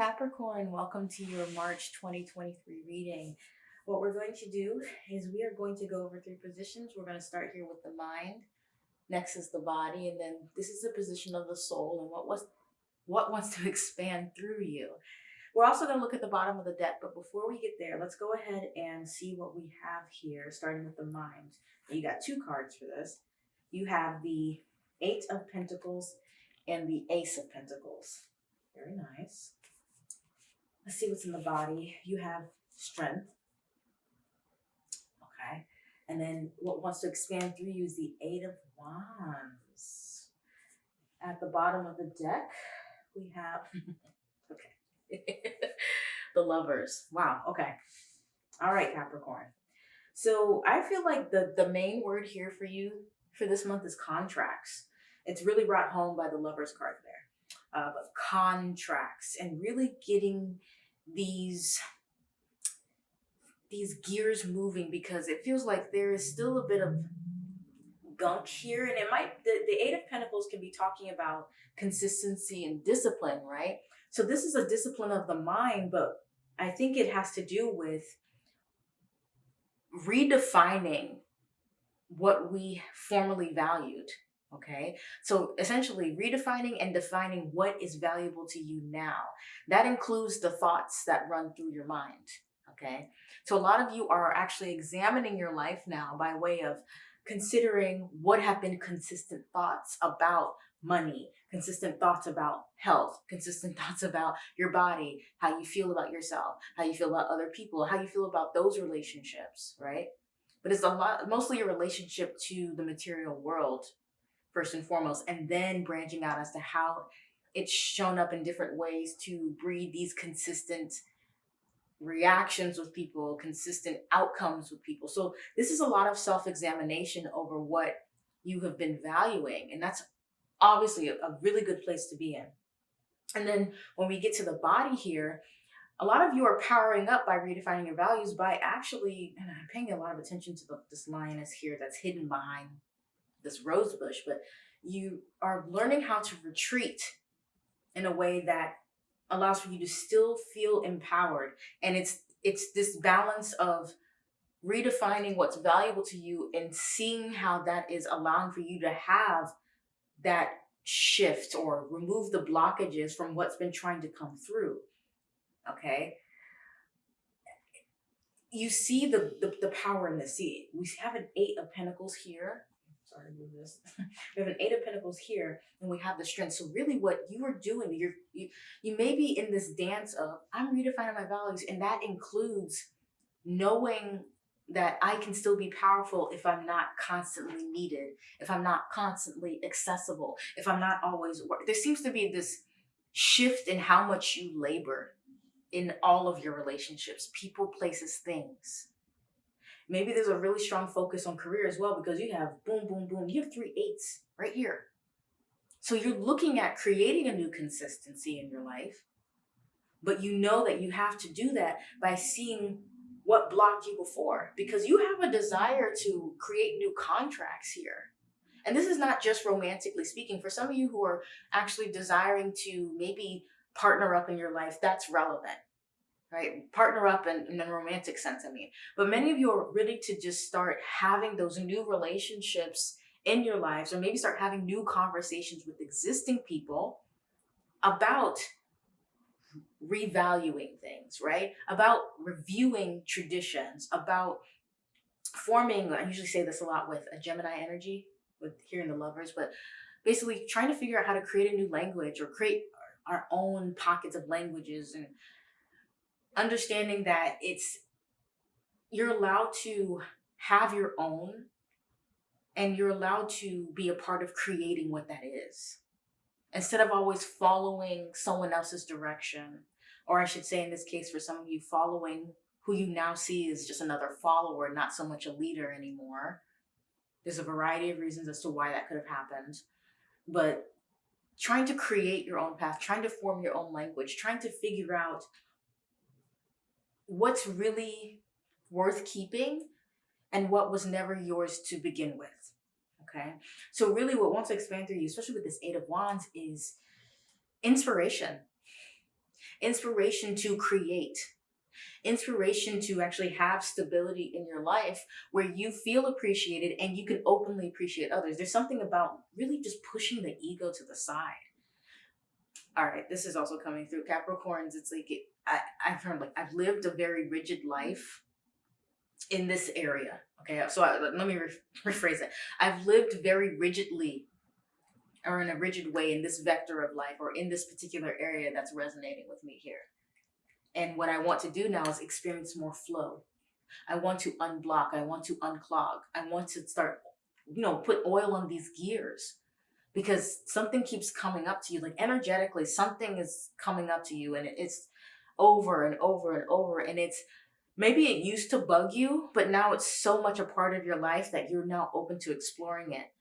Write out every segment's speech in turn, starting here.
Capricorn, welcome to your March 2023 reading. What we're going to do is we are going to go over three positions. We're going to start here with the mind. Next is the body. And then this is the position of the soul and what was what wants to expand through you. We're also going to look at the bottom of the deck. But before we get there, let's go ahead and see what we have here, starting with the mind. You got two cards for this. You have the Eight of Pentacles and the Ace of Pentacles. Very nice. Let's see what's in the body. You have strength. Okay. And then what wants to expand through you is the Eight of Wands. At the bottom of the deck, we have, okay, the lovers. Wow. Okay. All right, Capricorn. So I feel like the, the main word here for you for this month is contracts. It's really brought home by the lovers card there. Uh, but contracts and really getting these these gears moving because it feels like there is still a bit of gunk here. And it might the, the eight of pentacles can be talking about consistency and discipline right? So this is a discipline of the mind but i think it has to do with redefining what we formerly valued Okay, so essentially redefining and defining what is valuable to you now. That includes the thoughts that run through your mind. Okay, so a lot of you are actually examining your life now by way of considering what have been consistent thoughts about money, consistent thoughts about health, consistent thoughts about your body, how you feel about yourself, how you feel about other people, how you feel about those relationships, right? But it's a lot, mostly a relationship to the material world first and foremost, and then branching out as to how it's shown up in different ways to breed these consistent reactions with people, consistent outcomes with people. So this is a lot of self-examination over what you have been valuing. And that's obviously a, really good place to be in. And then when we get to the body here, a lot of you are powering up by redefining your values by actually, and I'm paying a lot of attention to the, this lioness here that's hidden behind this rose bush, but you are learning how to retreat in a way that allows for you to still feel empowered. And it's it's this balance of redefining what's valuable to you and seeing how that is allowing for you to have that shift or remove the blockages from what's been trying to come through. Okay. You see the, the, the power in the See, we have an eight of pentacles here sorry to move this. we have an eight of pentacles here and we have the strength. So really what you are doing, you're, you, you may be in this dance of, I'm redefining my values. And that includes knowing that I can still be powerful if I'm not constantly needed, if I'm not constantly accessible, if I'm not always. There seems to be this shift in how much you labor in all of your relationships, people, places, things. Maybe there's a really strong focus on career as well because you have boom, boom, boom. You have three eights right here. So you're looking at creating a new consistency in your life, but you know that you have to do that by seeing what blocked you before because you have a desire to create new contracts here. And this is not just romantically speaking. For some of you who are actually desiring to maybe partner up in your life, that's relevant right? Partner up in, in a romantic sense, I mean. But many of you are ready to just start having those new relationships in your lives or maybe start having new conversations with existing people about revaluing things, right? About reviewing traditions, about forming, I usually say this a lot with a Gemini energy, with hearing the lovers, but basically trying to figure out how to create a new language or create our own pockets of languages and understanding that it's you're allowed to have your own and you're allowed to be a part of creating what that is. Instead of always following someone else's direction or i should say in this case for some of you following who you now see is just another follower not so much a leader anymore. There's a variety of reasons as to why that could have happened but trying to create your own path trying to form your own language trying to figure out what's really worth keeping and what was never yours to begin with. Okay. So really what wants to expand through you, especially with this eight of wands is inspiration. inspiration to create, inspiration to actually have stability in your life where you feel appreciated and you can openly appreciate others. There's something about really just pushing the ego to the side. All right, this is also coming through Capricorns. It's like it, I, I've heard like I've lived a very rigid life in this area. Okay, so I, let me re rephrase it. I've lived very rigidly or in a rigid way in this vector of life or in this particular area that's resonating with me here. And what I want to do now is experience more flow. I want to unblock. I want to unclog. I want to start, you know, put oil on these gears because something keeps coming up to you. Like energetically, something is coming up to you and it's over and over and over. And it's maybe it used to bug you, but now it's so much a part of your life that you're now open to exploring it.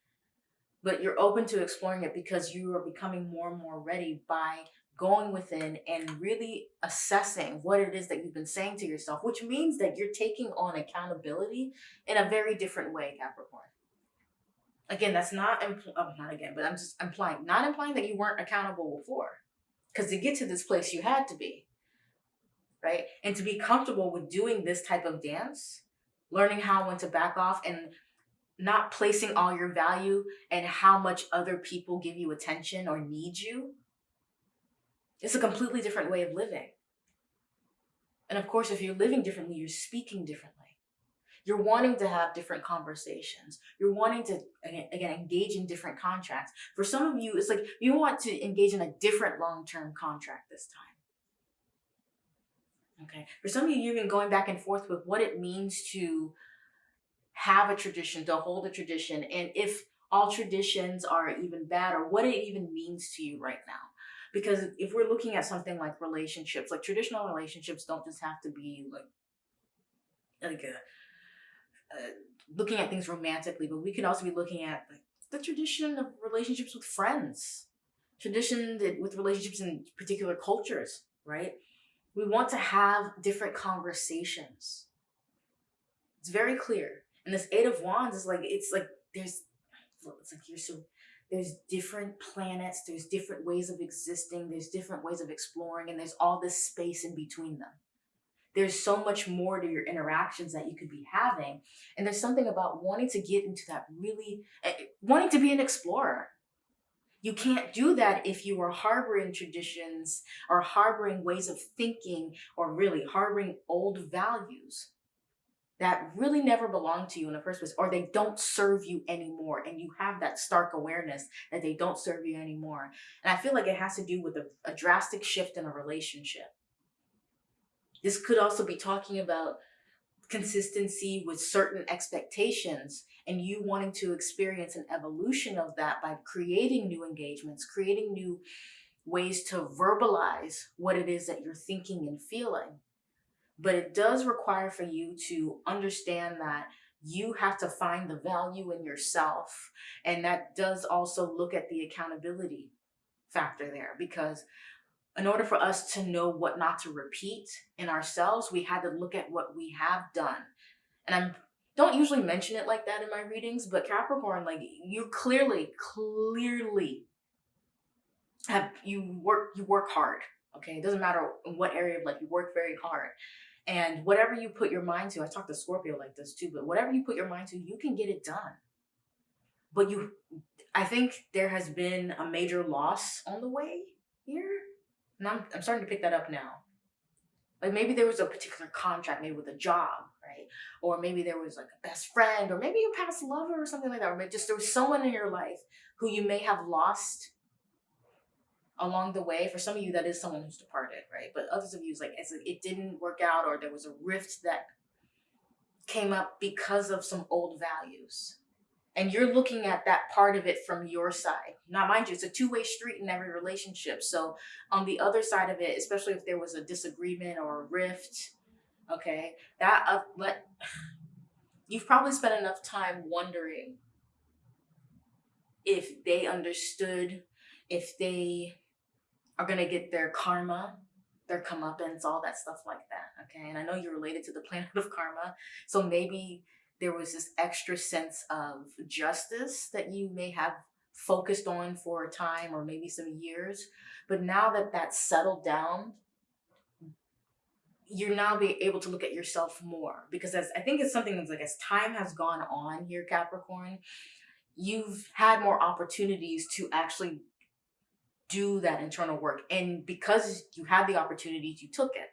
But you're open to exploring it because you are becoming more and more ready by going within and really assessing what it is that you've been saying to yourself, which means that you're taking on accountability in a very different way, Capricorn. Again, that's not, oh, not again, but I'm just implying, not implying that you weren't accountable before. Because to get to this place, you had to be, right? And to be comfortable with doing this type of dance, learning how when to back off and not placing all your value and how much other people give you attention or need you it's a completely different way of living. And of course, if you're living differently, you're speaking differently. You're wanting to have different conversations. You're wanting to, again, engage in different contracts. For some of you, it's like you want to engage in a different long-term contract this time. Okay. For some of you, you've been going back and forth with what it means to have a tradition, to hold a tradition, and if all traditions are even bad or what it even means to you right now. Because if we're looking at something like relationships, like traditional relationships don't just have to be like, like a, uh, looking at things romantically, but we can also be looking at like the tradition of relationships with friends, tradition with relationships in particular cultures, right? We want to have different conversations. It's very clear. And this Eight of Wands is like, it's like, there's, it's like you're so there's different planets, there's different ways of existing, there's different ways of exploring, and there's all this space in between them. There's so much more to your interactions that you could be having. And there's something about wanting to get into that really, uh, wanting to be an explorer. You can't do that if you are harboring traditions or harboring ways of thinking or really harboring old values that really never belonged to you in the first place or they don't serve you anymore and you have that stark awareness that they don't serve you anymore. And i feel like it has to do with a, a drastic shift in a relationship. This could also be talking about consistency with certain expectations and you wanting to experience an evolution of that by creating new engagements creating new ways to verbalize what it is that you're thinking and feeling but it does require for you to understand that you have to find the value in yourself. And that does also look at the accountability factor there because in order for us to know what not to repeat in ourselves, we had to look at what we have done. And I don't usually mention it like that in my readings, but Capricorn, like you clearly, clearly have, you work, you work hard. Okay. It doesn't matter in what area of life you work very hard. And whatever you put your mind to, I talk to Scorpio like this too, but whatever you put your mind to, you can get it done. But you, I think there has been a major loss on the way here. And I'm, I'm starting to pick that up now. Like maybe there was a particular contract, maybe with a job, right? Or maybe there was like a best friend, or maybe a past lover or something like that. Or maybe just there was someone in your life who you may have lost along the way. For some of you, that is someone who's departed, right? But others of you, it's like it didn't work out or there was a rift that came up because of some old values. And you're looking at that part of it from your side. Now, mind you, it's a two-way street in every relationship. So on the other side of it, especially if there was a disagreement or a rift, okay, that uh, let you've probably spent enough time wondering if they understood, if they are going to get their karma, their comeuppance, all that stuff like that. Okay. And I know you're related to the planet of karma. So maybe there was this extra sense of justice that you may have focused on for a time or maybe some years. But now that that's settled down you're now be able to look at yourself more because as I think it's something that's like as time has gone on here, Capricorn, you've had more opportunities to actually do that internal work. And because you had the opportunities, you took it.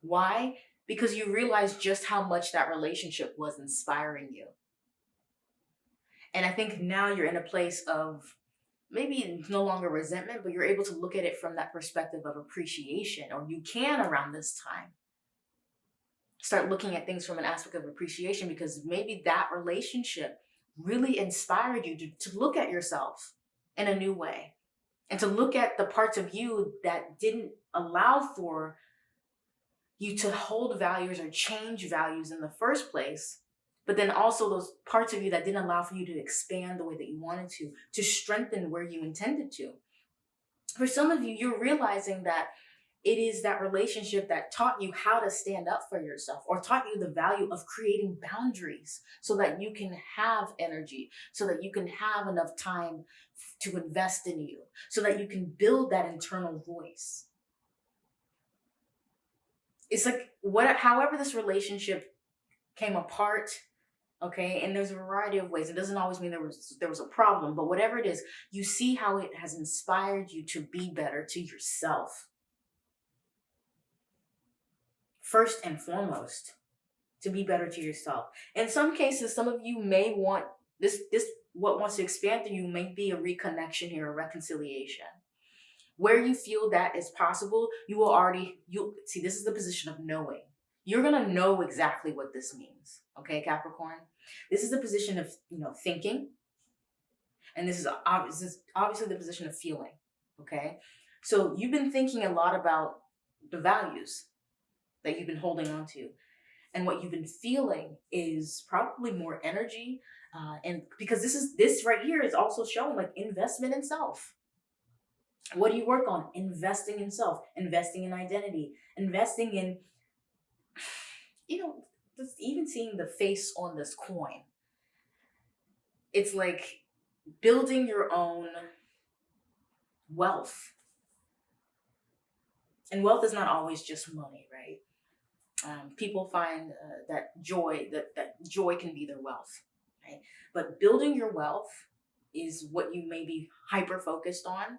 Why? Because you realized just how much that relationship was inspiring you. And I think now you're in a place of maybe no longer resentment, but you're able to look at it from that perspective of appreciation, or you can around this time. Start looking at things from an aspect of appreciation because maybe that relationship really inspired you to, to look at yourself in a new way and to look at the parts of you that didn't allow for you to hold values or change values in the first place but then also those parts of you that didn't allow for you to expand the way that you wanted to, to strengthen where you intended to. For some of you, you're realizing that it is that relationship that taught you how to stand up for yourself or taught you the value of creating boundaries so that you can have energy, so that you can have enough time to invest in you, so that you can build that internal voice. It's like what however this relationship came apart okay and there's a variety of ways. It doesn't always mean there was there was a problem but whatever it is you see how it has inspired you to be better to yourself. First and foremost to be better to yourself. In some cases some of you may want this this what wants to expand through you may be a reconnection here a reconciliation where you feel that is possible you will already you see this is the position of knowing you're going to know exactly what this means. Okay, Capricorn? This is the position of, you know, thinking. And this is, this is obviously the position of feeling. Okay. So you've been thinking a lot about the values that you've been holding on to. And what you've been feeling is probably more energy. Uh, and because this is, this right here is also showing like investment in self. What do you work on? Investing in self, investing in identity, investing in you know, just even seeing the face on this coin, it's like building your own wealth. And wealth is not always just money, right? Um, people find uh, that joy, that, that joy can be their wealth, right? But building your wealth is what you may be hyper focused on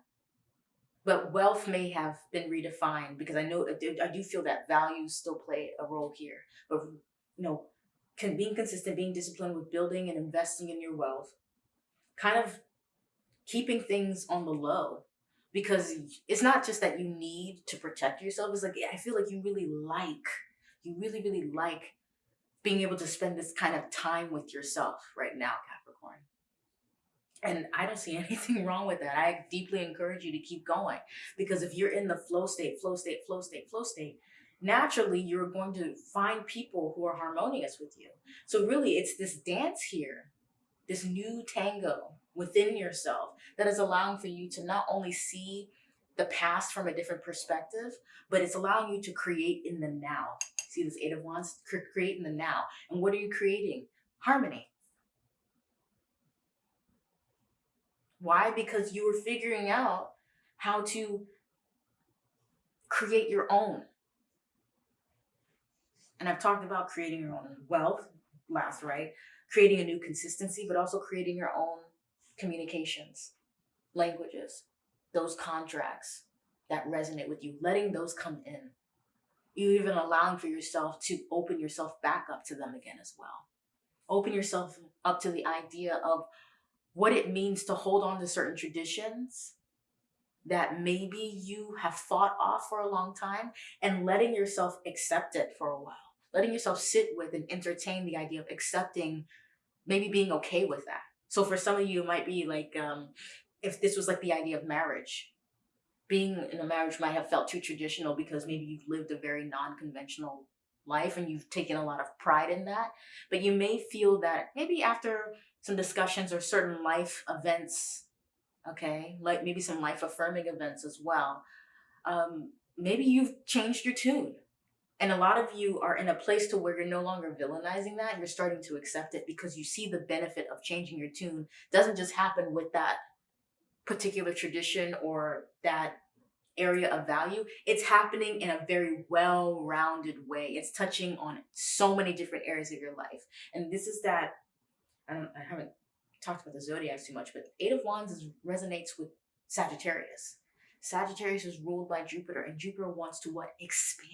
but wealth may have been redefined because I know I do feel that values still play a role here. But you know, can being consistent, being disciplined with building and investing in your wealth, kind of keeping things on the low because it's not just that you need to protect yourself. It's like I feel like you really like, you really really like being able to spend this kind of time with yourself right now, Capricorn. And I don't see anything wrong with that. I deeply encourage you to keep going because if you're in the flow state, flow state, flow state, flow state, naturally you're going to find people who are harmonious with you. So really it's this dance here, this new tango within yourself that is allowing for you to not only see the past from a different perspective, but it's allowing you to create in the now. See this eight of wands, create in the now. And what are you creating? Harmony Why? Because you were figuring out how to create your own. And I've talked about creating your own wealth last, right? Creating a new consistency, but also creating your own communications, languages, those contracts that resonate with you, letting those come in. You even allowing for yourself to open yourself back up to them again as well. Open yourself up to the idea of what it means to hold on to certain traditions that maybe you have fought off for a long time and letting yourself accept it for a while. Letting yourself sit with and entertain the idea of accepting, maybe being okay with that. So for some of you, it might be like, um, if this was like the idea of marriage, being in a marriage might have felt too traditional because maybe you've lived a very non-conventional life and you've taken a lot of pride in that. But you may feel that maybe after some discussions or certain life events, okay, like maybe some life affirming events as well. Um, maybe you've changed your tune. And a lot of you are in a place to where you're no longer villainizing that. You're starting to accept it because you see the benefit of changing your tune. Doesn't just happen with that particular tradition or that area of value, it's happening in a very well rounded way. It's touching on so many different areas of your life. And this is that, I, don't, I haven't talked about the zodiacs too much, but Eight of Wands is, resonates with Sagittarius. Sagittarius is ruled by Jupiter, and Jupiter wants to what? Expand.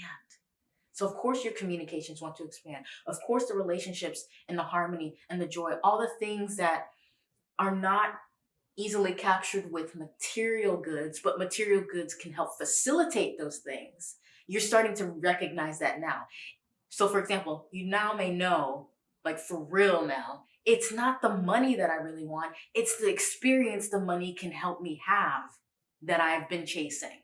So of course your communications want to expand. Of course the relationships and the harmony and the joy, all the things that are not easily captured with material goods, but material goods can help facilitate those things. You're starting to recognize that now. So for example, you now may know, like for real now, it's not the money that I really want. It's the experience the money can help me have that I've been chasing.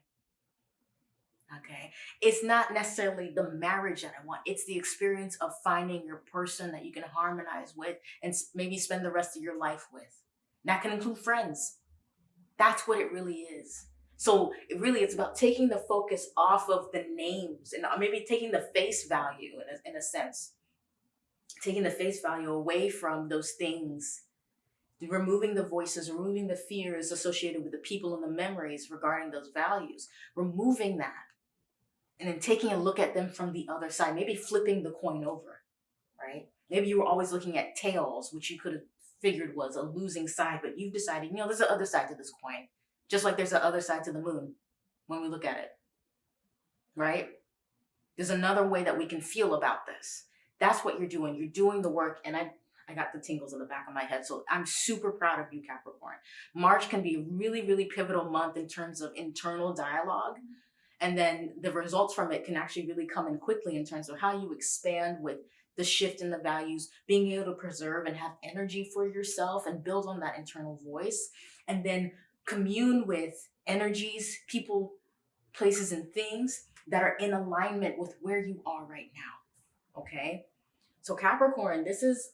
Okay. It's not necessarily the marriage that I want. It's the experience of finding your person that you can harmonize with and maybe spend the rest of your life with. That can include friends. That's what it really is. So it really, it's about taking the focus off of the names and uh, maybe taking the face value in a, in a sense, taking the face value away from those things, removing the voices, removing the fears associated with the people and the memories regarding those values, removing that, and then taking a look at them from the other side, maybe flipping the coin over, right? Maybe you were always looking at tails, which you could have figured was a losing side, but you've decided, you know, there's an other side to this coin. Just like there's an other side to the moon when we look at it, right? There's another way that we can feel about this. That's what you're doing. You're doing the work. And I, I got the tingles in the back of my head. So I'm super proud of you, Capricorn. March can be a really, really pivotal month in terms of internal dialogue. And then the results from it can actually really come in quickly in terms of how you expand with the shift in the values, being able to preserve and have energy for yourself and build on that internal voice, and then commune with energies, people, places, and things that are in alignment with where you are right now. Okay. So Capricorn, this is,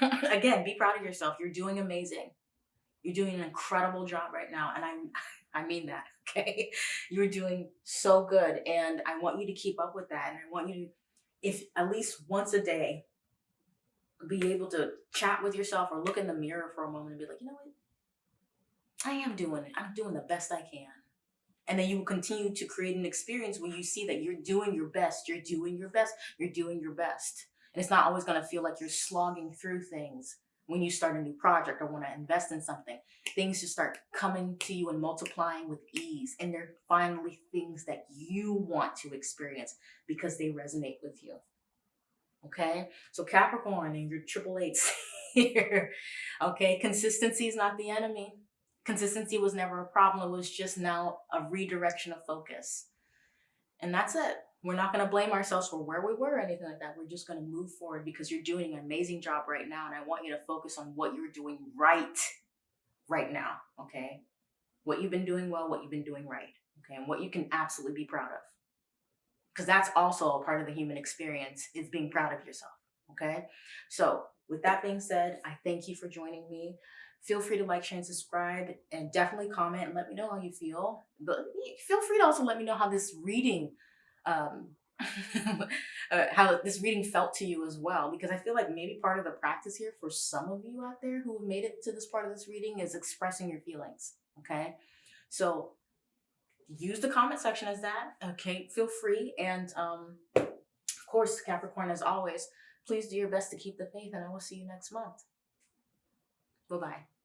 again, be proud of yourself. You're doing amazing. You're doing an incredible job right now. And I'm, I mean that, okay? You're doing so good. And I want you to keep up with that. And I want you to if at least once a day, be able to chat with yourself or look in the mirror for a moment and be like, you know what? I am doing it. I'm doing the best I can. And then you will continue to create an experience where you see that you're doing your best. You're doing your best. You're doing your best. And it's not always going to feel like you're slogging through things when you start a new project or want to invest in something, things just start coming to you and multiplying with ease. And they're finally things that you want to experience because they resonate with you. Okay. So Capricorn and your triple eights here. Okay. Consistency is not the enemy. Consistency was never a problem. It was just now a redirection of focus. And that's it. We're not going to blame ourselves for where we were or anything like that. We're just going to move forward because you're doing an amazing job right now. And I want you to focus on what you're doing right, right now. Okay. What you've been doing well, what you've been doing right. Okay. And what you can absolutely be proud of. Because that's also a part of the human experience is being proud of yourself. Okay. So with that being said, I thank you for joining me. Feel free to like, share, and subscribe, and definitely comment and let me know how you feel. But feel free to also let me know how this reading um, uh, how this reading felt to you as well, because I feel like maybe part of the practice here for some of you out there who have made it to this part of this reading is expressing your feelings. Okay. So use the comment section as that. Okay. Feel free. And um, of course, Capricorn, as always, please do your best to keep the faith and I will see you next month. Bye-bye.